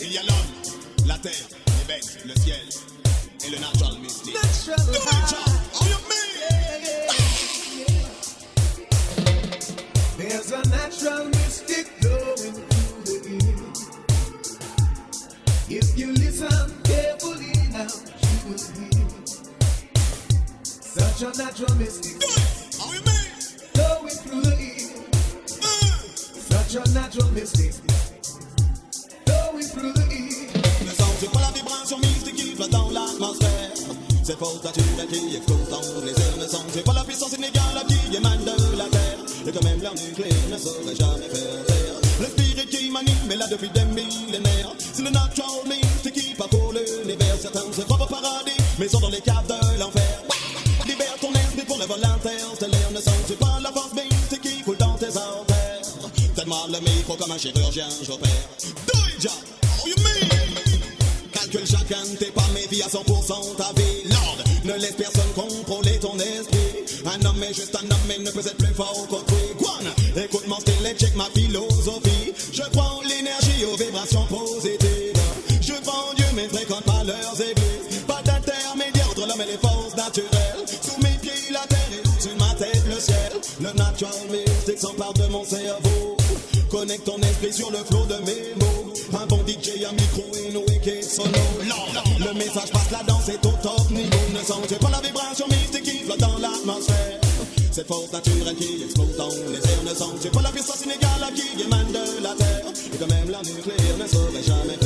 Il y a l'homme, la terre, les bêtes, le ciel et le natural. Natural Do you mean? There's a natural mystic flowing through the air. If you listen carefully now, you will hear such a natural mystic Do it. How you mean? flowing through the air. Uh. Such a natural mystic c'est vibration mystique qui explose dans les airs. Le son, c'est pas la puissance inégale qui émane de la terre. Et que même l'arme nucléaire ne saurait jamais faire taire. Le spirit qui m'anime est là depuis des millénaires. C'est le natural mystique qui parcourt l'univers. Certains se croient au paradis, mais sont dans les caves de l'enfer. Libère ton esprit pour le vol interstellaire. Ne tu pas la force mystique qui coule dans tes artères. Tellement le micro comme un chirurgien, j'opère. Do it, Calcule chacun tes pas, vis à 100% ta vie. Lord, ne laisse personne contrôler ton esprit. Un homme est juste un homme, mais ne peut être plus fort qu'autrui. Guan, écoute mon style check ma philosophie. Je en l'énergie, aux vibrations positives. Je en Dieu, mais fréquente pas leurs églises. Pas d'intermédiaire entre l'homme et les forces naturelles. Sous mes pieds, la terre et au-dessus de ma tête, le ciel. Le natural mystique s'empare de mon cerveau. Connecte ton esprit sur le flot de mes mots. Un bon DJ, un micro et une wicked solo. Lord, le message passe, la danse est au top niveau. Ne sens pas la vibration mystique qui flotte dans l'atmosphère. Cette force naturelle qui explose dans les airs. Ne sens pas la puissance inégale qui émane de la terre. Et que même la nucléaire ne saurait jamais